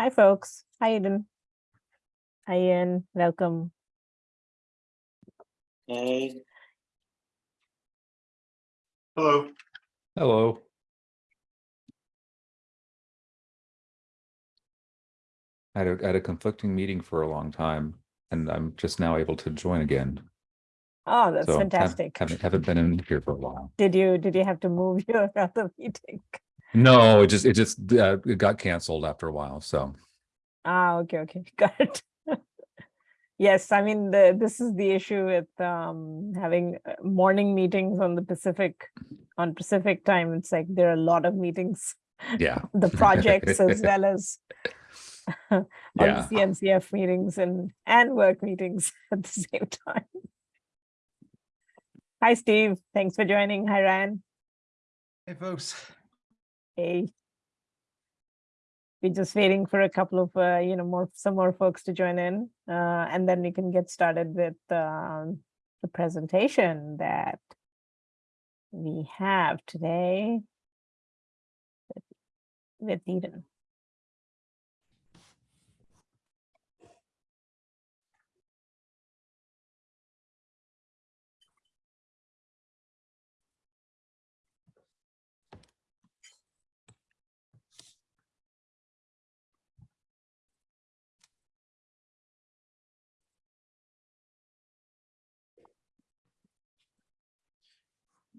Hi, folks. Hi, Eden. Hi, Ian. Welcome. Hey, Hello. Hello. I had a, I had a conflicting meeting for a long time and I'm just now able to join again. Oh, that's So hav- fantastic. Haven't, haven't been in here for a while. Did you, did you have to move your other meeting? No, it just, it just, uh, it got canceled after a while. So Ah, okay, okay, got it. Yes, I mean, the, this is the issue with um, having uh, morning meetings on the Pacific, on Pacific time. It's like there are a lot of meetings, yeah. the projects as well as all the Yeah. CNCF meetings and, and work meetings at the same time. Hi, Steve. Thanks for joining. Hi, Ryan. Hey, folks. Hey. We're just waiting for a couple of, uh, you know, more, some more folks to join in, uh, and then we can get started with, um, the presentation that we have today with- with Eden.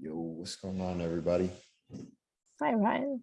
Yo, what's going on, everybody? Hi, Ryan.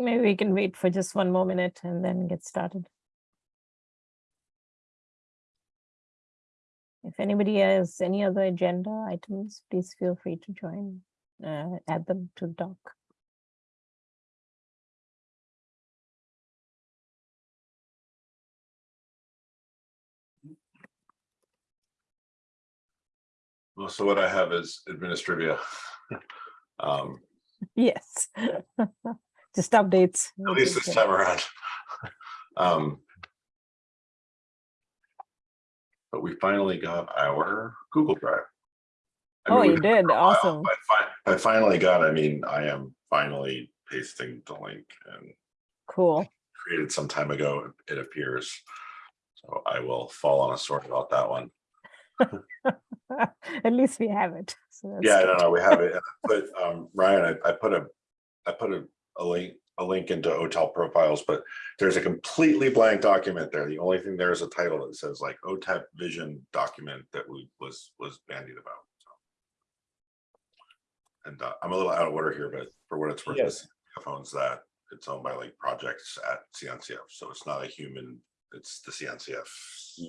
Maybe we can wait for just one more minute and then get started. If anybody has any other agenda items, please feel free to join, uh, add them to the doc. Well, so what I have is administrivia. Um, Yes. Just updates. at least this time around. Um. But we finally got our Google Drive. I Oh, mean, you did, awesome. Fi- by finally got, I mean, I am finally pasting the link and Cool. created some time ago, it appears. So I will fall on a sword about that one. At least we have it. so Yeah, good. no, no, we have it. I Put, um, Ryan, I, I put a, I put a, a link, a link into OTEL profiles, but there's a completely blank document there. The only thing there is a title that says like OTEP vision document that we was, was bandied about. so. And uh, I'm a little out of order here, but for what it's worth, Yes. this owns that. It's owned by like projects at CNCF, so it's not a human, it's the CNCF.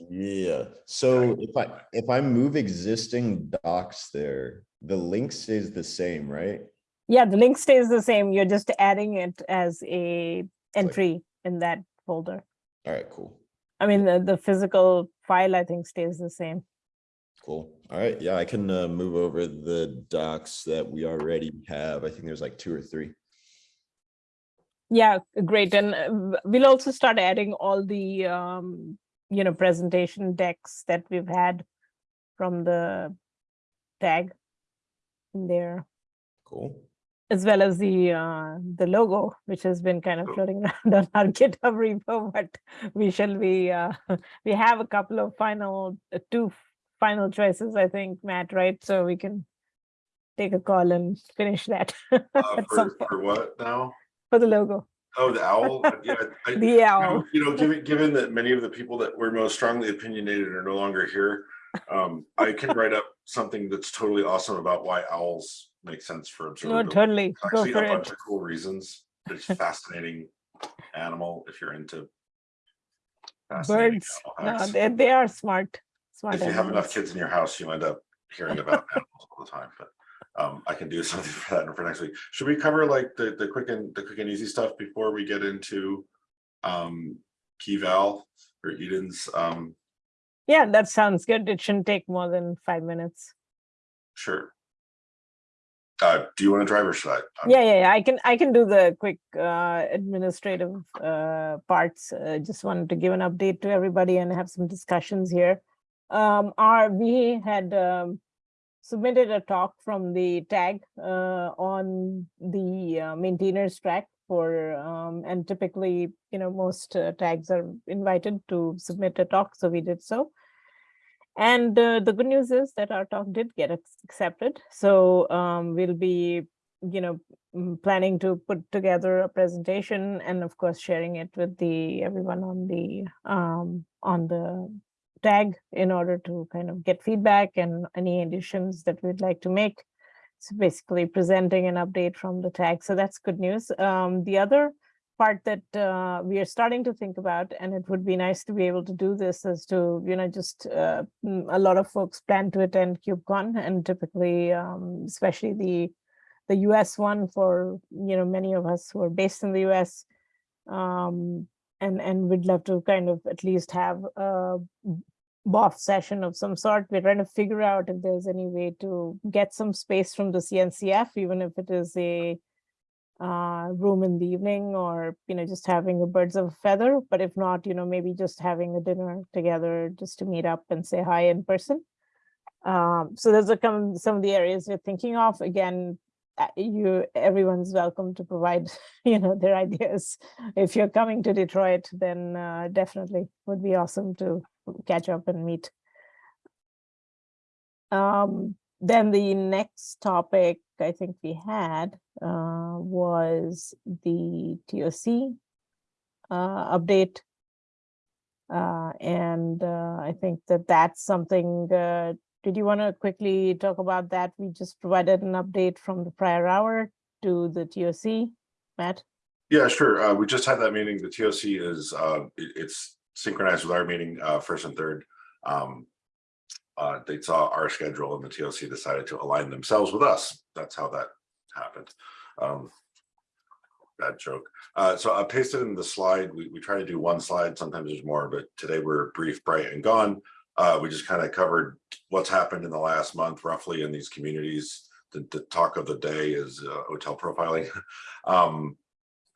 Yeah, so if I, if I move existing docs there, the link stays the same, right? Yeah, the link stays the same. You're just adding it as a entry in that folder. All right, cool, I mean, the, the physical file, I think, stays the same. cool. All right, yeah, I can uh, move over the docs that we already have. I think there's like two or three. Yeah, great. And uh, we'll also start adding all the, um, you know, presentation decks that we've had from the tag in there, Cool. As well as the, uh, the logo, which has been kind of floating around on our GitHub repo, but we shall be, uh, we have a couple of final, uh, two final choices, I think, Matt, right? So we can take a call and finish that Uh, For, for what now? for the logo. Oh, the owl? Yeah. I- The You know- owl. You know, given, given that many of the people that were most strongly opinionated are no longer here, um, I can write up something that's totally awesome about why owls make sense for No, observability. totally. Go Actually, for a it. bunch of cool reasons. It's a fascinating animal if you're into. Birds, no, they, they are smart, Smart If you have enough kids in your house, you end up hearing about animals all the time, but um, I can do something for that for next week. Should we cover like the, the quick and, the quick and easy stuff before we get into um, key val or Eden's? Um, Yeah, that sounds good. It shouldn't take more than five minutes. sure. Uh, do you want to drive or should I? I'm- Yeah, yeah, I can, I can do the quick uh, administrative uh, parts. Uh, Just wanted to give an update to everybody and have some discussions here. Um, Our, we had um, submitted a talk from the tag uh, on the uh, maintainers track for, um, and typically, you know, most uh, tags are invited to submit a talk, so we did so. And uh, the good news is that our talk did get accepted. So um, we'll be, you know, planning to put together a presentation and of course sharing it with the everyone on the um, on the tag in order to kind of get feedback and any additions that we'd like to make. So basically presenting an update from the tag. So that's good news. Um, the other part that uh, we are starting to think about, and it would be nice to be able to do this is to, you know, just uh, mm, a lot of folks plan to attend KubeCon and typically, um, especially the the US one for, you know, many of us who are based in the US. Um, and, and we'd love to kind of at least have a BOF session of some sort. We're trying to figure out if there's any way to get some space from the CNCF, even if it is a uh, room in the evening or, you know, just having a birds of a feather. But if not, you know, maybe just having a dinner together just to meet up and say hi in person. Um, so those are some of the areas we're thinking of. Again, uh, you everyone's welcome to provide, you know, their ideas. If you're coming to Detroit, then uh, definitely would be awesome to catch up and meet. Um, then the next topic I think we had uh, was the TOC uh, update. Uh, and uh, I think that that's something, uh, did you want to quickly talk about that? We just provided an update from the prior hour to the TOC, Matt? Yeah, sure. We just had that meeting. The TOC is, it- it's synchronized with our meeting, first and third. Um, uh, they saw our schedule and the TOC decided to align themselves with us. That's how that happened. Um, bad joke. Uh, so I pasted in the slide. We, we try to do one slide. Sometimes there's more, but today we're brief, bright and gone. Uh, we just kind of covered what's happened in the last month roughly in these communities. The, the talk of the day is uh, OTel profiling. um,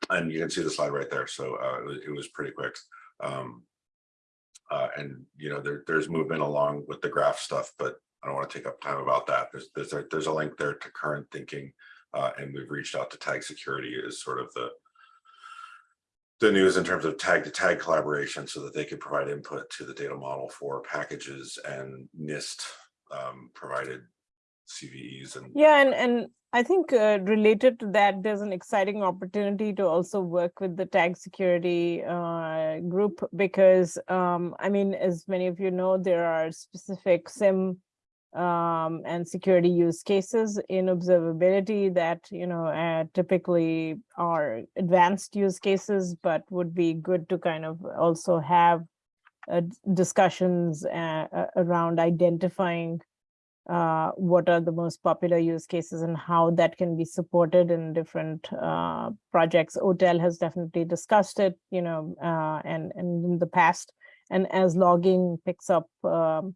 and you can see the slide right there. So uh, it was- it was pretty quick. Um, uh, and you know, there, there's movement along with the graph stuff, but I don't want to take up time about that. There's, there's, a- there's a link there to current thinking. Uh, and we've reached out to tag security is sort of the the news in terms of tag to tag collaboration so that they can provide input to the data model for packages and NIST um, provided CVEs and Yeah, and, and I think uh, related to that, there's an exciting opportunity to also work with the tag security uh, group because, um, I mean, as many of you know, there are specific SIEM um, and security use cases in observability that, you know, uh, typically are advanced use cases, but would be good to kind of also have uh, discussions uh, around identifying uh, what are the most popular use cases and how that can be supported in different uh, projects. OTEL has definitely discussed it, you know, uh, and, and in the past. And as logging picks up um,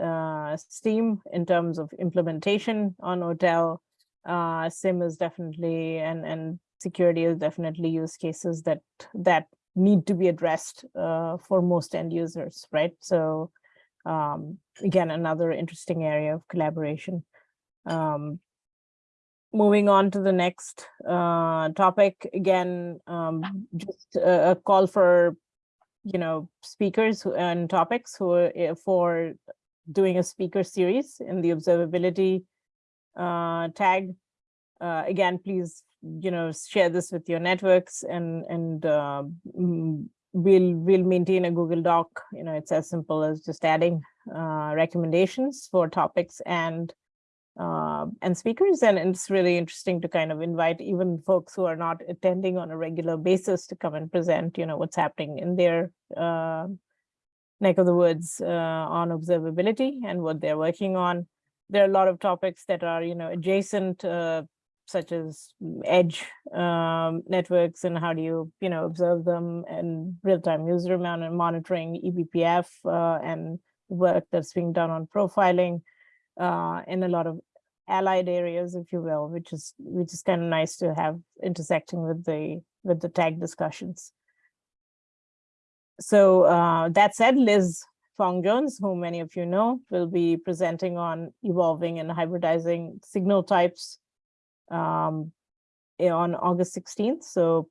uh, steam in terms of implementation on OTEL, uh, SIEM is definitely, and, and security is definitely use cases that, that need to be addressed for most end users, right? So um, again, another interesting area of collaboration. Um, moving on to the next uh, topic, again, um, just a, a call for, you know, speakers and topics who are eh, for doing a speaker series in the observability uh, tag. Uh, again, please, you know, share this with your networks and and uh, we'll we'll maintain a Google Doc. You know, it's as simple as just adding uh, recommendations for topics and uh, and speakers. And it's really interesting to kind of invite even folks who are not attending on a regular basis to come and present. You know, what's happening in their uh, neck of the woods uh, on observability and what they're working on. There are a lot of topics that are, you know, adjacent, uh, such as mm, edge um, networks and how do you, you know, observe them and real-time user mon- monitoring, eBPF, uh, and work that's being done on profiling, uh, and a lot of allied areas, if you will, which is which is kind of nice to have intersecting with the with the tag discussions. So uh, that said, Liz Fong Jones, who many of you know, will be presenting on evolving and hybridizing signal types um, eh, on August 16th. So,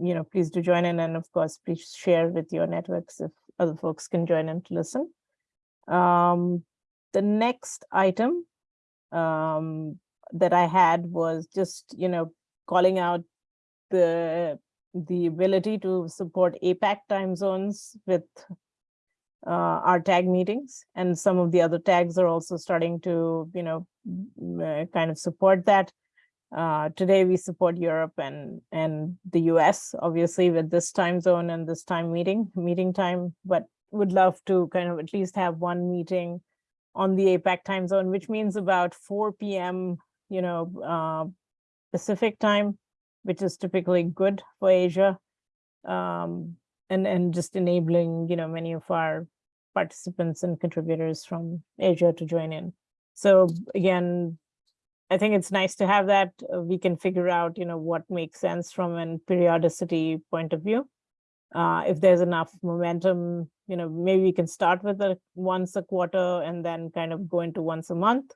you know, please do join in. And of course, please share with your networks if other folks can join in to listen. Um, the next item um, that I had was just, you know, calling out the the ability to support APAC time zones with uh, our tag meetings and some of the other tags are also starting to, you know, uh, kind of support that. Uh, today we support Europe and and the US, obviously with this time zone and this time meeting, meeting time, but would love to kind of at least have one meeting on the APAC time zone, which means about 4 p.m., you know, uh, Pacific time, which is typically good for Asia. Um, and, and just enabling, you know, many of our participants and contributors from Asia to join in. So again, I think it's nice to have that. uh, We can figure out, you know, what makes sense from an periodicity point of view. Uh, if there's enough momentum, you know, maybe we can start with a once a quarter and then kind of go into once a month.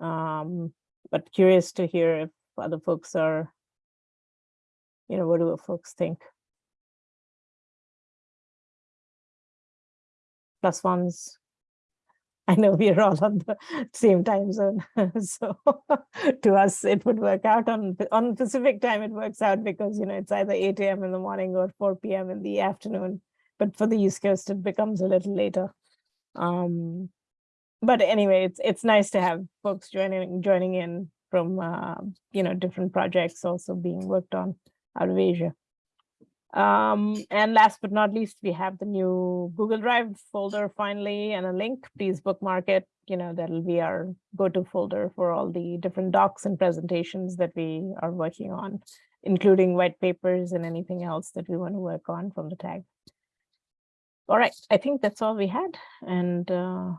Um, but curious to hear if other folks are, you know, what do folks think? Plus ones. I know we are all on the same time zone, so to us, it would work out on, on Pacific time, it works out because, you know, it's either eight AM in the morning or four PM in the afternoon. But for the East Coast, it becomes a little later. Um, but anyway, it's, it's nice to have folks joining, joining in from, uh, you know, different projects also being worked on out of Asia. Um, and last but not least, we have the new Google Drive folder finally and a link. Please bookmark it. You know, that'll be our go-to folder for all the different docs and presentations that we are working on, including white papers and anything else that we want to work on from the tag. All right, I think that's all we had. And uh,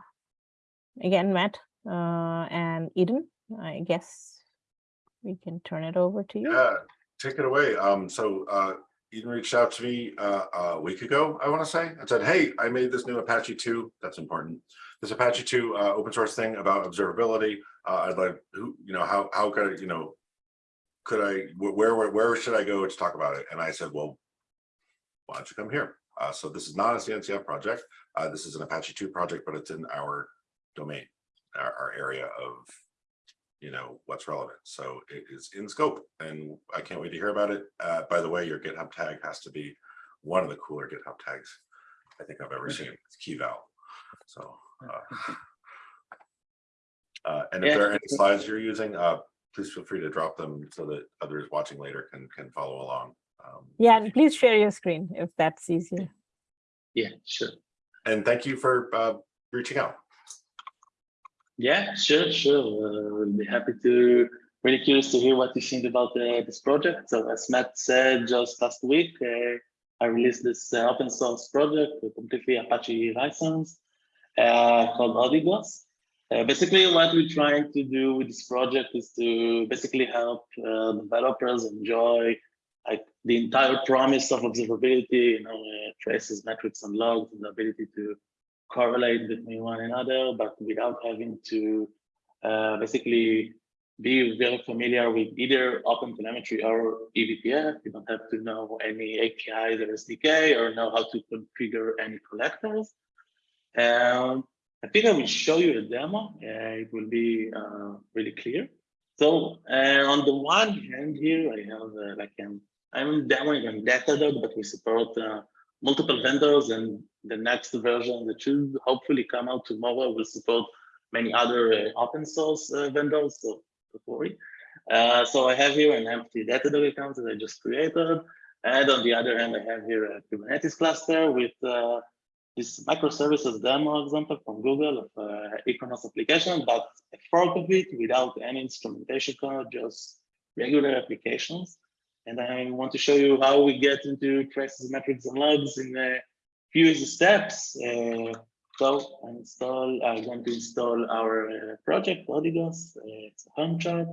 again, Matt uh, and Eden, I guess we can turn it over to you. Yeah, take it away. Um, so, uh, Eden reached out to me, uh, a week ago, I want to say, and said, hey, I made this new Apache two, that's important. This Apache two, uh, open source thing about observability. Uh, I'd like, who, you know, how, how could I, you know, could I, where, where, where should I go to talk about it? And I said, well, why don't you come here? Uh, so this is not a CNCF project. Uh, this is an Apache two project, but it's in our domain, our, our area of you know, what's relevant. So it is in scope and I can't wait to hear about it. Uh, by the way, your GitHub tag has to be one of the cooler GitHub tags I think I've ever seen. It's key val. So, uh, uh, and if Yeah. there are any slides you're using, uh, please feel free to drop them so that others watching later can, can follow along. Um, Yeah, and please share your screen if that's easier. Yeah, sure. And thank you for, uh, reaching out. Yeah, sure, sure. Uh, we'll be happy to. Really curious to hear what you think about uh, this project. So as Matt said just last week, uh, I released this uh, open source project, a completely Apache license uh, called Odigos. Uh, basically, what we're trying to do with this project is to basically help developers enjoy like the entire promise of observability, you know, traces, metrics, and logs, and the ability to correlate between one another, but without having to uh, basically be very familiar with either OpenTelemetry or eBPF. You don't have to know any APIs or SDK or know how to configure any collectors. Um, I think I will show you a demo. Uh, it will be uh, really clear. So uh, on the one hand here, I have uh, like an, I'm demoing on Datadog, but we support uh, multiple vendors and the next version that should hopefully come out tomorrow will support many other uh, open source uh, vendors, so don't worry. Uh, so I have here an empty Datadog account that I just created. And on the other hand, I have here a Kubernetes cluster with uh, this microservices demo example from Google of uh, e-commerce application, but a fork of it without any instrumentation code, just regular applications. And I want to show you how we get into traces, metrics, and logs in a few steps. Uh, so install, I'm going to install our uh, project, Odigos. Uh, it's a Helm chart.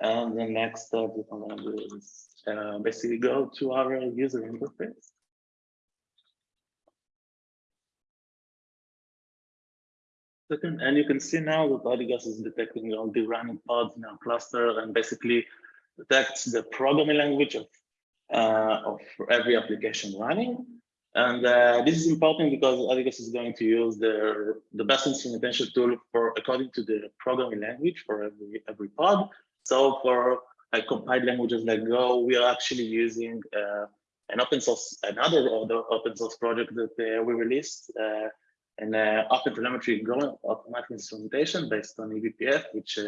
And the next step we're going to do is uh, basically go to our user interface. And you can see now that Odigos is detecting all the running pods in our cluster and basically detects the programming language of, uh, of every application running. And uh, this is important because Odigos is going to use the, the best instrumentation tool for according to the programming language for every, every pod. So for like compiled languages like Go, we are actually using uh, an open source, another other open source project that uh, we released, uh, an uh, open telemetry Go automatic instrumentation based on eBPF, which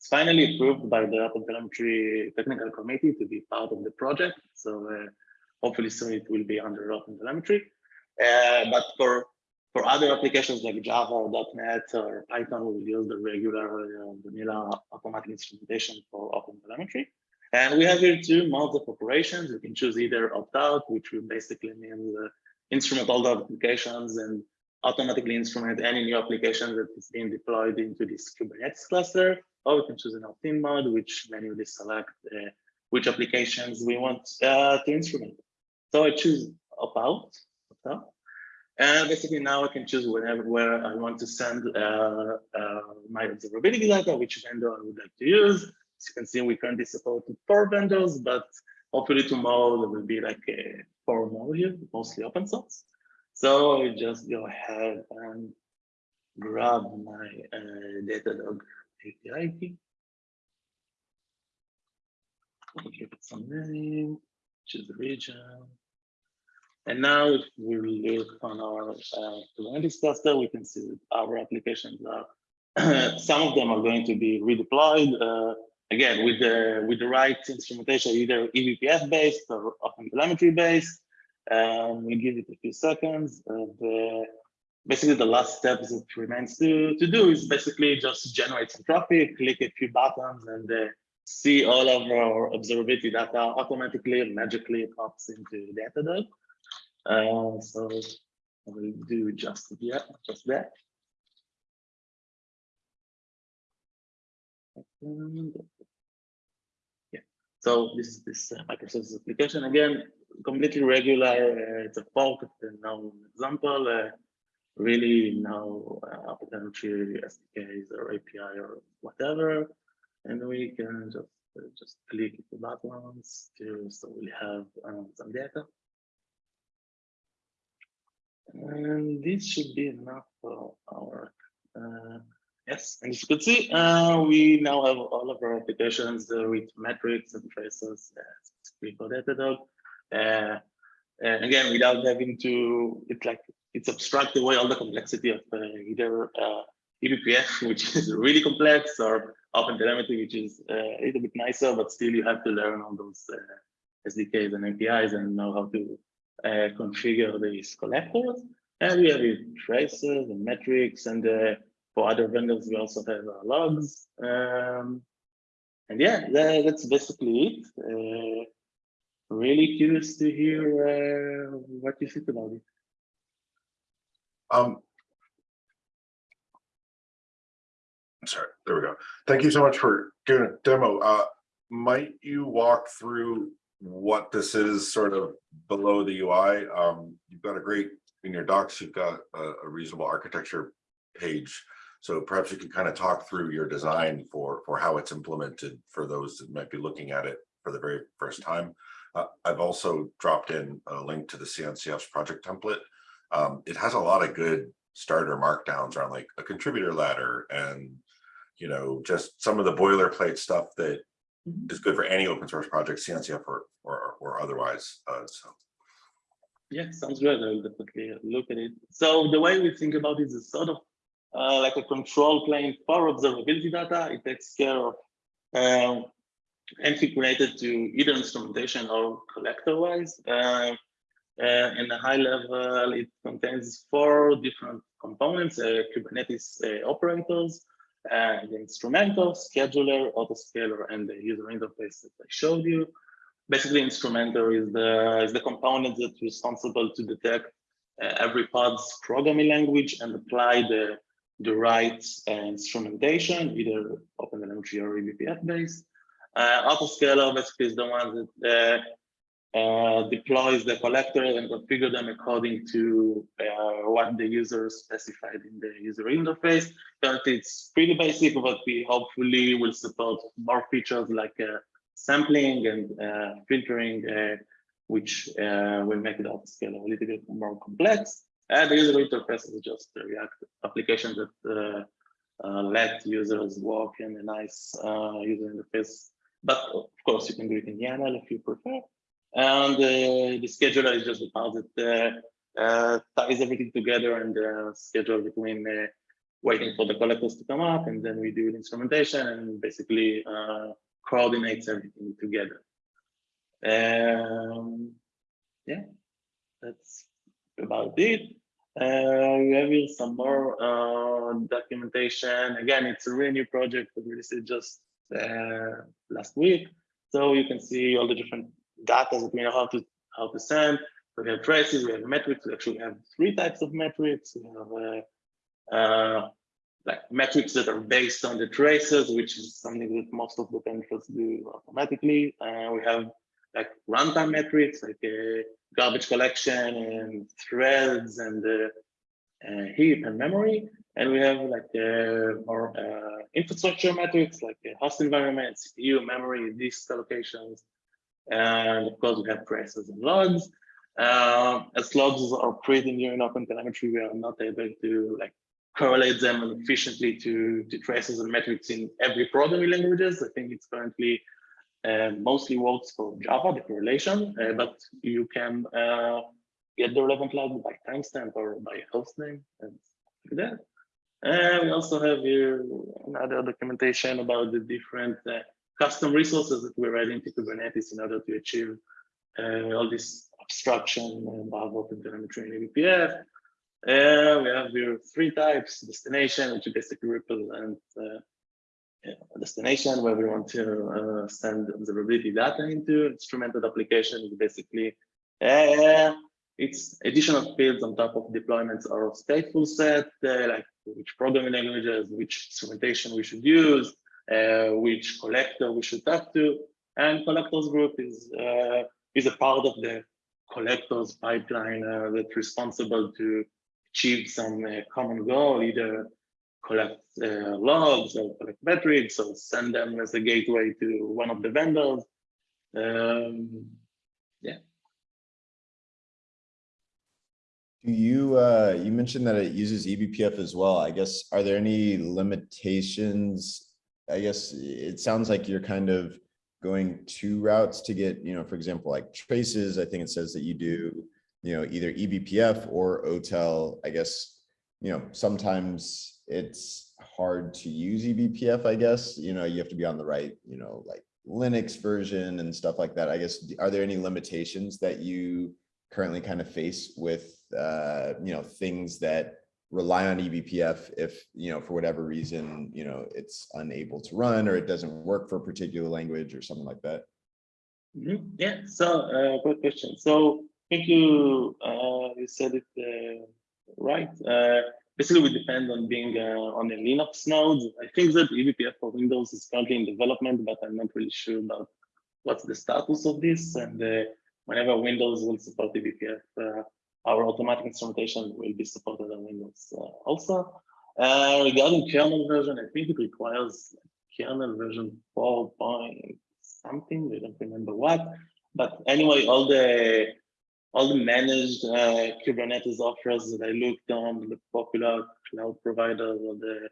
is finally approved by the open telemetry technical committee to be part of the project. So uh, hopefully soon it will be under open telemetry. Uh, but for for other applications like Java or .NET or Python, we will use the regular uh, vanilla automatic instrumentation for open telemetry. And we have here two modes of operations. You can choose either opt-out, which will basically mean uh, instrument all the applications and automatically instrument any new application that is being deployed into this Kubernetes cluster, or we can choose an opt-in mode, which manually select uh, which applications we want uh, to instrument. So I choose opt-out, opt-out. And basically now I can choose whenever where I want to send uh, uh, my observability data, which vendor I would like to use. As you can see, we currently support four vendors, but hopefully tomorrow there will be like a four more here, mostly open source. So I just go ahead and grab my uh, Datadog API. I'll give it some name, choose the region. And now if we look on our uh, Kubernetes cluster, we can see that our applications are, some of them are going to be redeployed, uh, again, with the with the right instrumentation, either eBPF based or OpenTelemetry based. Um, we give it a few seconds. Uh, basically, the last step that remains to, to do is basically just generate some traffic, click a few buttons, and uh, see all of our observability data automatically magically pops into Datadog. Uh, so I will do just yeah, just that. And, yeah. So this is this uh, microservices application again, completely regular. Uh, it's a fork known example. Uh, really now uh, SDKs or API or whatever, and we can just uh, just click the buttons to so we have um, some data. And this should be enough for our, uh, yes, and as you can see, uh, we now have all of our applications uh, with metrics and traces uh, for Datadog. Uh, and again, without having to, it's like, it's abstract away all the complexity of uh, either uh, eBPF, which is really complex, or OpenTelemetry, which is uh, a little bit nicer, but still you have to learn all those uh, SDKs and APIs and know how to uh, configure these collectors. And we have traces and metrics, and for other vendors, we also have logs. Um, and yeah, that, that's basically it. Really curious to hear uh, what you think about it. Um. I'm sorry, there we go. Thank you so much for giving a demo. Uh, might you walk through what this is sort of below the UI? Um, you've got a great, in your docs, you've got a, a reasonable architecture page. So perhaps you could kind of talk through your design for, for how it's implemented for those that might be looking at it for the very first time. Uh, I've also dropped in a link to the CNCF's project template. Um, it has a lot of good starter markdowns around like a contributor ladder and, you know, just some of the boilerplate stuff that Mhm. is good for any open source project, CNCF or, or, or otherwise. Uh, so Yeah, sounds good. I'll definitely look at it. So the way we think about it is sort of uh, like a control plane for observability data. It takes care of um, anything related to either instrumentation or collector wise. Uh, Uh, in a high level, it contains four different components, uh, Kubernetes uh, operators, and instrumentor, scheduler, autoscaler, and the user interface that I showed you. Basically, instrumentor is the, is the component that's responsible to detect uh, every pod's programming language and apply the, the right uh, instrumentation, either OpenTelemetry or eBPF based. Uh, autoscaler basically is the one that uh, deploys the collectors and configure them according to uh, what the user specified in the user interface. Currently, it's pretty basic, but we hopefully will support more features like uh, sampling and uh, filtering, uh, which will make the autoscaler a little bit more complex. And the user interface is just a React application that let users work in a nice user interface. But of course, you can do it in YAML if you prefer. And uh, the scheduler is just the part that uh, uh, ties everything together and uh, schedule between uh, waiting for the collectors to come up, and then we do the instrumentation and basically coordinates everything together. Um, yeah, that's about it. Uh, we have here some more uh, documentation. Again, it's a really new project that we released just uh, last week. So you can see all the different data that we know how to how to send. So we have traces, we have metrics. We actually have three types of metrics. We have uh, uh, like metrics that are based on the traces, which is something that most of the vendors do automatically. Uh, we have like runtime metrics, like uh, garbage collection and threads and uh, uh, heap and memory. And we have like uh, more infrastructure metrics, like host environment, CPU, memory, disk allocations. And of course, we have traces and logs. Uh, as logs are pretty new in OpenTelemetry, we are not able to like correlate them efficiently to, to traces and metrics in every programming languages. I think it's currently uh, mostly works for Java, the correlation, uh, but you can uh, get the relevant log by timestamp or by host name and like that. And we also have here another documentation about the different uh, custom resources that we're adding to Kubernetes in order to achieve uh, all this abstraction above OpenTelemetry and eBPF. Uh, we have here three types, destination, which is basically represents uh, destination where we want to uh, send observability data into. Instrumented application is basically uh, it's additional fields on top of deployments or stateful set, uh, like which programming languages, which instrumentation we should use, uh, which collector we should talk to. And collectors group is, uh, is a part of the collectors pipeline uh, that's responsible to achieve some uh, common goal, either collect uh, logs or collect metrics or send them as a gateway to one of the vendors. Um, yeah. Do you, uh, you mentioned that it uses eBPF as well. I guess, are there any limitations? I guess it sounds like you're kind of going two routes to get, you know, for example, like traces. I think it says that you do, you know, either eBPF or OTel. I guess, you know, sometimes it's hard to use eBPF, I guess, you know, you have to be on the right, you know, like Linux version and stuff like that. I guess, are there any limitations that you currently kind of face with, uh, you know, things that rely on eBPF if, you know, for whatever reason, you know, it's unable to run or it doesn't work for a particular language or something like that? Mhm. Yeah, so uh, good question. So thank you. Uh, you said it uh, right. Uh, basically, we depend on being uh, on a Linux node. I think that eBPF for Windows is currently in development, but I'm not really sure about what's the status of this. And uh, whenever Windows will support eBPF, our automatic instrumentation will be supported on Windows uh, also. Uh, regarding kernel version, I think it requires kernel version 4 point something, I don't remember what. But anyway, all the all the managed uh, Kubernetes offers that I looked on the popular cloud providers or the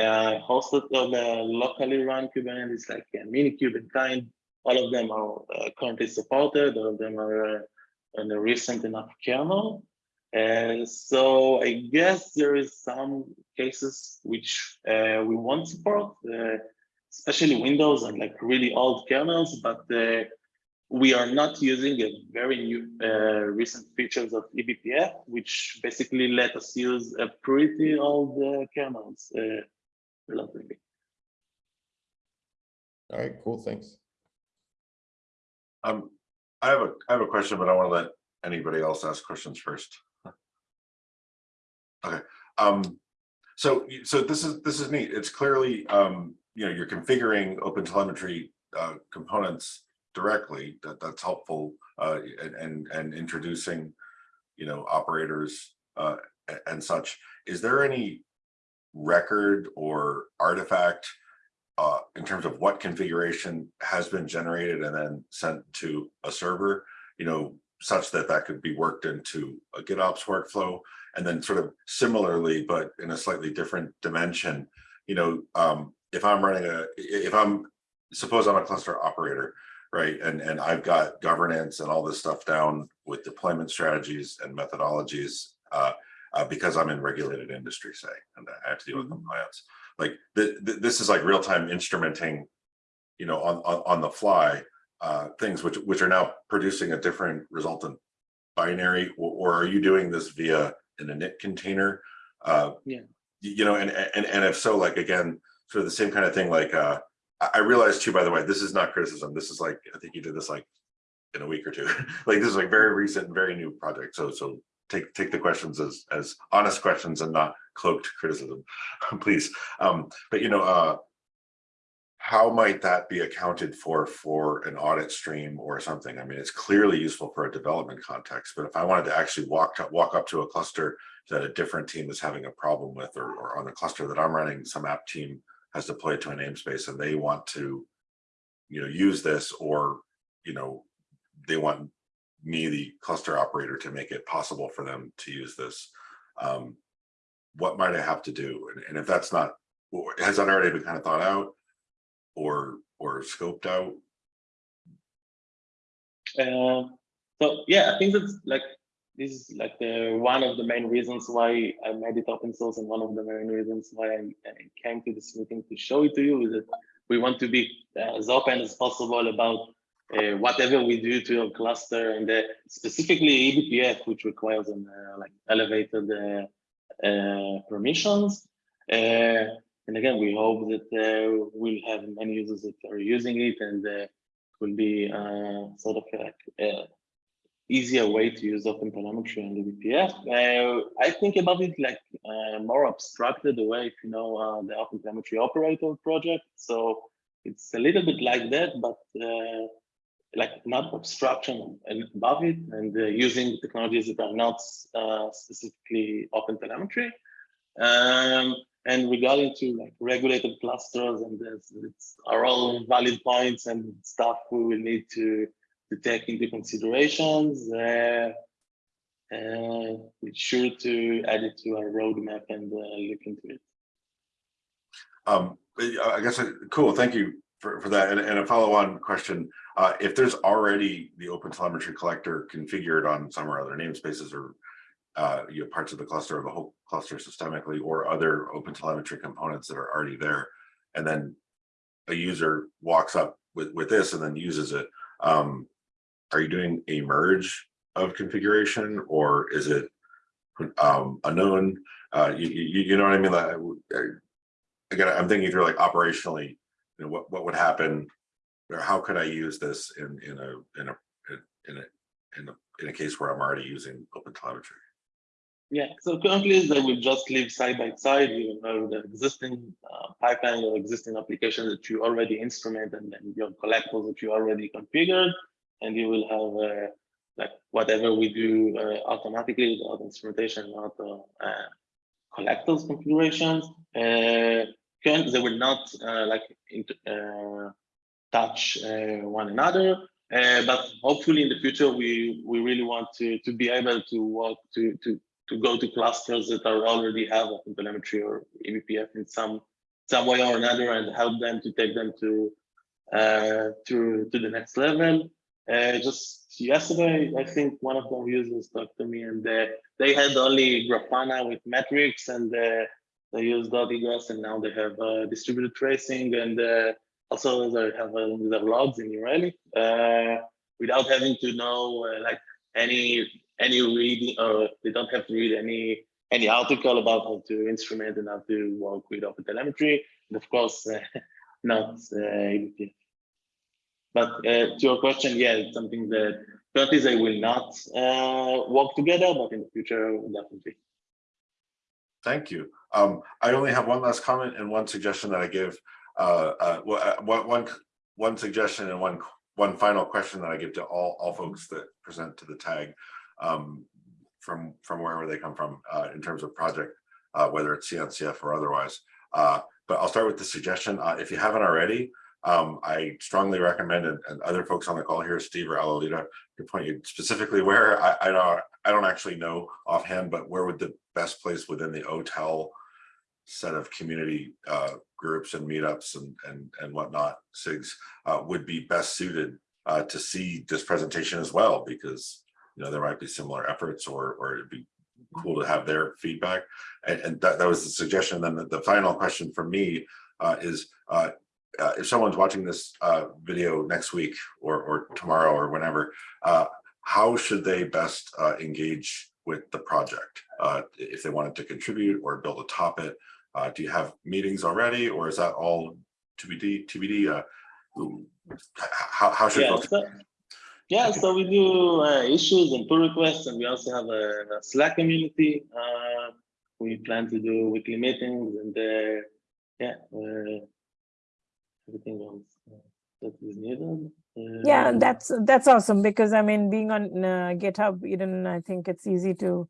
uh, hosted or the locally run Kubernetes like uh, Minikube and Kind, all of them are uh, currently supported. All of them are uh, in a recent enough kernel. And so I guess there is some cases which uh, we won't support, uh, especially Windows and like really old kernels, but uh, we are not using a very new uh, recent features of E eBPF, which basically let us use a pretty old uh, kernels uh, relatively. All right, cool, thanks. Um, I have a, I have a question, but I want to let anybody else ask questions first. Okay, um, so, so this is, this is neat. It's clearly, um, you know, you're configuring open telemetry uh, components directly, that, that's helpful, uh, and, and, and introducing, you know, operators, uh, and such. Is there any record or artifact uh, in terms of what configuration has been generated and then sent to a server, you know, such that that could be worked into a GitOps workflow. And then sort of similarly, but in a slightly different dimension, you know, um, if I'm running a, if I'm, suppose I'm a cluster operator, right? And, and I've got governance and all this stuff down with deployment strategies and methodologies, uh, uh, because I'm in regulated industry, say, and I have to deal with compliance like th- th- this is like real-time instrumenting you know on, on on the fly uh things which which are now producing a different resultant binary or, or are you doing this via an init container uh Yeah. you know and and and if so like again sort of the same kind of thing like uh i realized too by the way this is not criticism this is like i think you did this like in a week or two like this is like very recent and very new project so so take take the questions as as honest questions and not cloaked criticism please. Um but you know uh how might that be accounted for for an audit stream or something? I mean it's clearly useful for a development context but if i wanted to actually walk to walk up to a cluster that a different team is having a problem with or, or on the cluster that i'm running some app team has deployed to a namespace and they want to you know use this or you know they want me the cluster operator to make it possible for them to use this um what might i have to do? And, and if that's not has that already been kind of thought out or or scoped out? Uh, so yeah, I think that's like this is like the one of the main reasons why I made it open source and one of the main reasons why I, I came to this meeting to show it to you is that we want to be as open as possible about uh, whatever we do to your cluster and uh, specifically eBPF, which requires an uh, like elevated uh, uh, permissions. Uh, and again, we hope that we'll have many users that are using it and uh, will be sort of like easier way to use open telemetry and. Uh, I think about it like more abstracted way, if you know the open telemetry operator project. So it's a little bit like that, but like not abstraction and above it and uh, using technologies that are not uh, specifically open telemetry. Um, and regarding to like regulated clusters and this, it's are all valid points and stuff we will need to to take into considerations. Uh, uh, we're sure to add it to our roadmap and uh, look into it. um i guess uh, cool thank you for for that and, and a follow-on question uh if there's already the open telemetry collector configured on some or other namespaces or uh, you know, parts of the cluster or the whole cluster systemically or other open telemetry components that are already there. And then a user walks up with, with this and then uses it. Um, are you doing a merge of configuration or is it um, unknown? Uh, you, you, you know what I mean? Like, again, I'm thinking through like operationally, you know, what, what would happen or how could I use this in, in a, in a, in a, in a, in a case where I'm already using open telemetry? Yeah, so currently they will just live side by side. You know the existing uh, pipeline or existing application that you already instrument and then your collectors that you already configured, and you will have uh, like whatever we do uh, automatically without instrumentation, without uh, uh, collectors configurations. Currently, they will not uh, like uh, touch uh, one another. But hopefully in the future, we we really want to to be able to work to to to go to clusters that are already have telemetry or eBPF in some some way or another and help them to take them to uh, to to the next level. Uh, just yesterday, I think one of the users talked to me and uh, they had only Grafana with metrics and they used Egress and now they have uh, distributed tracing and uh, also they have uh, their logs in Relic. Uh, without having to know uh, like any any reading or they don't have to read any any article about how to instrument and how to work with open telemetry and of course not uh, But to your question, yeah, it's something that currently they will not work together, but in the future, definitely. Thank you. Um, I only have one last comment and one suggestion that I give. Uh, uh, uh, one, one, one suggestion and one, one final question that I give to all, all folks that present to the tag. Um, from, from wherever they come from, uh, in terms of project, uh, whether it's CNCF or otherwise. Uh, but I'll start with the suggestion. If you haven't already, um, I strongly recommend, and, and other folks on the call here, Steve or Alolita, to point you specifically where, I, I don't, I don't actually know offhand, but where would the best place within the OTEL set of community uh, groups and meetups and, and, and whatnot, SIGs, uh, would be best suited uh, to see this presentation as well, because, you know, there might be similar efforts or, or it'd be cool to have their feedback. And, and that, that was the suggestion. Then the, the final question for me uh, is, uh, uh, if someone's watching this uh, video next week or, or tomorrow or whenever, uh, how should they best uh, engage with the project? Uh, if they wanted to contribute or build a topic, uh, do you have meetings already or is that all TBD? TBD? Uh, how, how should Yeah, folks? so, yeah, so we do uh, issues and pull requests, and we also have a, a Slack community. Uh, we plan to do weekly meetings, and uh, yeah, everything else uh, that is needed. Yeah, that's, that's awesome because I mean, being on uh, GitHub, Eden, I think it's easy to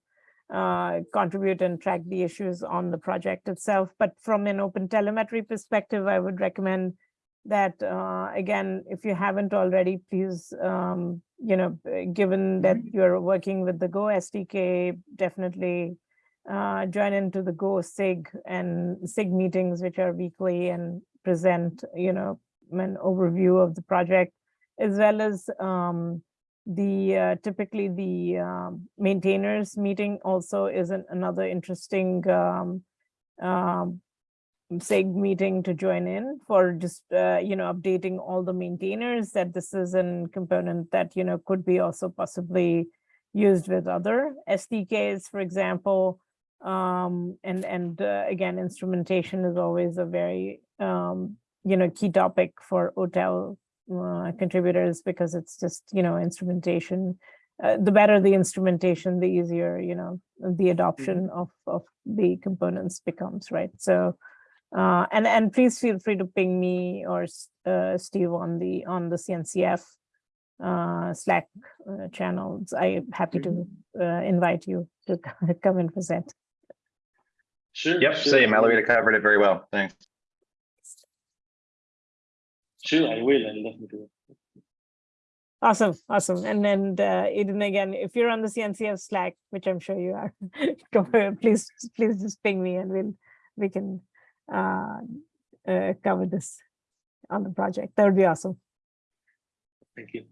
uh, contribute and track the issues on the project itself. But from an open telemetry perspective, I would recommend that, uh, again, if you haven't already, please, um, you know, uh, given that you're working with the Go SDK, definitely uh, join into the Go SIG and SIG meetings, which are weekly and present, you know, an overview of the project as well as um, the uh, typically the um, maintainers meeting also is an, another interesting um, um, SIG meeting to join in for just uh, you know updating all the maintainers that this is a component that you know could be also possibly used with other SDKs, for example. Um, and and uh, again, instrumentation is always a very um, you know key topic for OTEL uh, contributors because it's just you know instrumentation uh, the better the instrumentation the easier you know the adoption of of the components becomes right so uh, and and please feel free to ping me or uh, steve on the on the cncf uh, slack uh, channels i'm happy to uh, invite you to come and present Sure. Yep, sure, same. I covered it very well. Thanks. Sure, I will. I'll definitely. Awesome, awesome. And then, uh, Eden, again, if you're on the CNCF Slack, which I'm sure you are, go please, please just ping me and we'll, we can uh, uh, cover this on the project. That would be awesome. Thank you.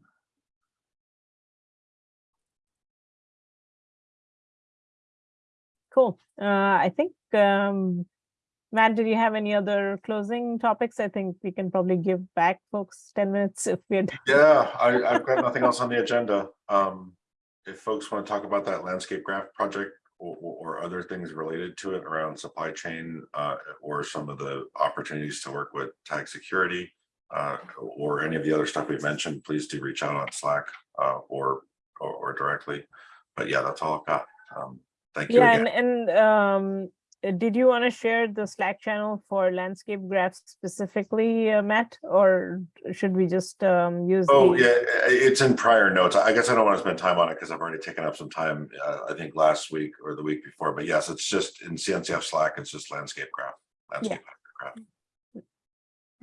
Cool. Uh, I think, um, Matt, did you have any other closing topics? I think we can probably give back folks ten minutes if we're, done. Yeah, I, I've got nothing else on the agenda. Um, if folks want to talk about that landscape graph project or, or other things related to it around supply chain, uh, or some of the opportunities to work with tag security, uh, or any of the other stuff we've mentioned, please do reach out on Slack, uh, or, or, or directly. But yeah, that's all I've got. Um, thank you yeah, again. and, and, um, did you want to share the Slack channel for landscape graphs specifically, uh, Matt? Or should we just, um, use? Oh, the- yeah, it's in prior notes. I guess I don't want to spend time on it because I've already taken up some time, uh, I think last week or the week before, but yes, it's just in CNCF Slack, it's just landscape graph. Landscape graph,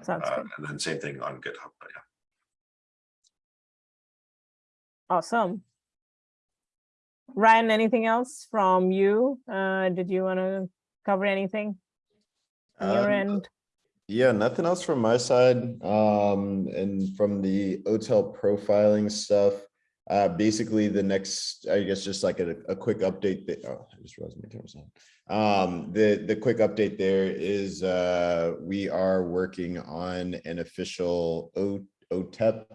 Sounds uh, good. and then same thing on GitHub, but yeah. Awesome. Ryan, anything else from you? Uh, did you want to cover anything? on Your Um, end? Yeah, nothing else from my side. Um, and from the OTel profiling stuff, uh, basically the next, I guess, just like a, a quick update that, oh, I just realized my camera's on. Um, the, the quick update there is, uh, we are working on an official O, OTEP,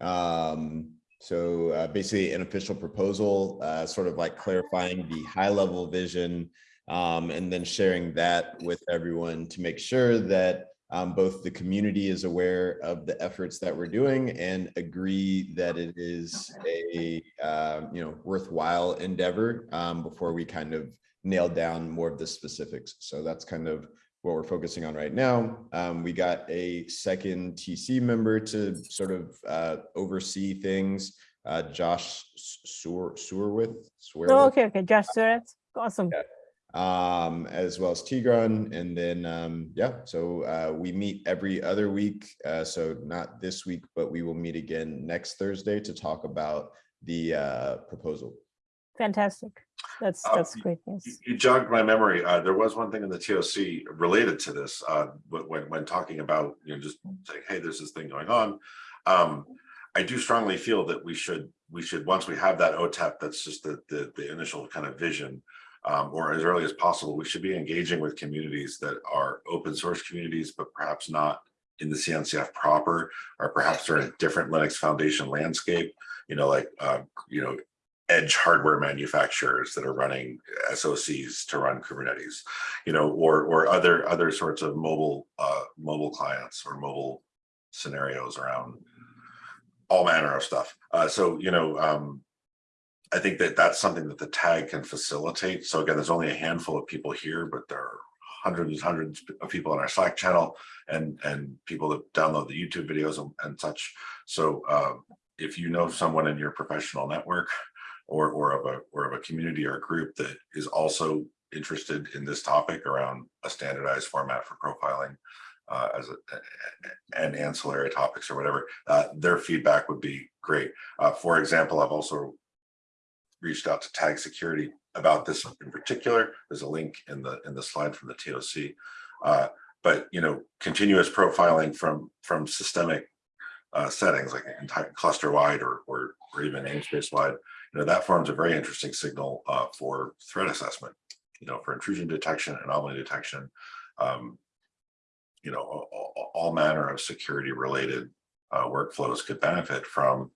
um, So uh, basically an official proposal, uh, sort of like clarifying the high level vision um, and then sharing that with everyone to make sure that um, both the community is aware of the efforts that we're doing and agree that it is a um, you know worthwhile endeavor um, before we kind of nail down more of the specifics. So that's kind of what we're focusing on right now. Um, we got a second TC member to sort of uh, oversee things. Uh, Josh Sewer Sewerwith. Oh, okay, okay, Josh Suereth, awesome. Yeah. Um, as well as Tigran. And then, um, yeah, so uh, we meet every other week. Uh, so not this week, but we will meet again next Thursday to talk about the uh, proposal. Fantastic. That's, Uh, that's great You news. you jogged my memory. Uh, there was one thing in the TOC related to this, uh, when, when talking about, you know, just saying, hey, there's this thing going on. Um, I do strongly feel that we should, we should, once we have that OTEP, that's just the, the, the initial kind of vision. Um, or as early as possible, we should be engaging with communities that are open source communities, but perhaps not in the CNCF proper, or perhaps they're in a different Linux Foundation landscape, you know, like, uh, you know, edge hardware manufacturers that are running SOCs to run Kubernetes, you know, or or other other sorts of mobile uh, mobile clients or mobile scenarios around all manner of stuff. Uh, so you know, um, I think that that's something that the tag can facilitate. So again, there's only a handful of people here, but there are hundreds and hundreds of people on our Slack channel and and people that download the YouTube videos and, and such. So uh, if you know someone in your professional network or or of a or of a community or a group that is also interested in this topic around a standardized format for profiling uh, as a and ancillary topics or whatever, uh, their feedback would be great. Uh, for example, I've also reached out to Tag Security about this in particular. There's a link in the in the slide from the TOC. Uh, but you know, continuous profiling from from systemic uh, settings like entire cluster wide or, or or even namespace wide, you know, that forms a very interesting signal uh, for threat assessment. You know, for intrusion detection, anomaly detection, um, you know, all, all- manner of security related uh, workflows could benefit from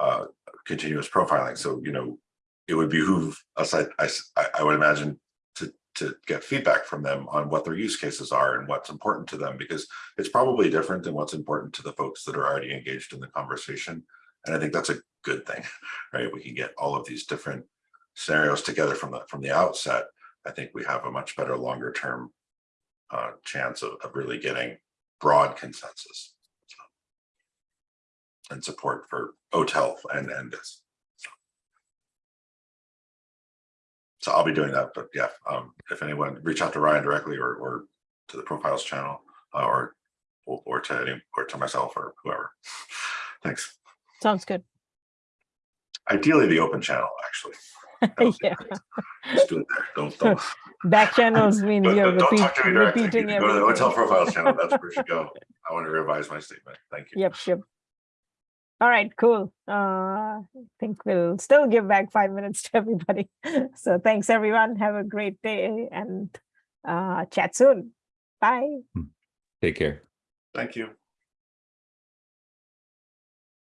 uh, continuous profiling. So, you know, it would behoove us, I, I, I would imagine, to, to get feedback from them on what their use cases are and what's important to them, because it's probably different than what's important to the folks that are already engaged in the conversation. And I think that's a good thing, right? We can get all of these different scenarios together from the from the outset. I think we have a much better longer term uh, chance of, of really getting broad consensus and support for OTEL and and this. So I'll be doing that, but yeah, um, if anyone reach out to Ryan directly or or to the profiles channel uh, or or or to any or to myself or whoever. Thanks. Sounds good. Ideally, the open channel, actually. Yeah. Just do it there. Don't, don't. back channels mean you're don't- don't talk to me directly. Repeating can Go to the OTel profiles channel. That's where you should go. I want to revise my statement. Thank you. Yep, yep. All right, cool. Uh, I think we'll still give back five minutes to everybody. So thanks, everyone. Have a great day and uh, chat soon. Bye. Take care. Thank you.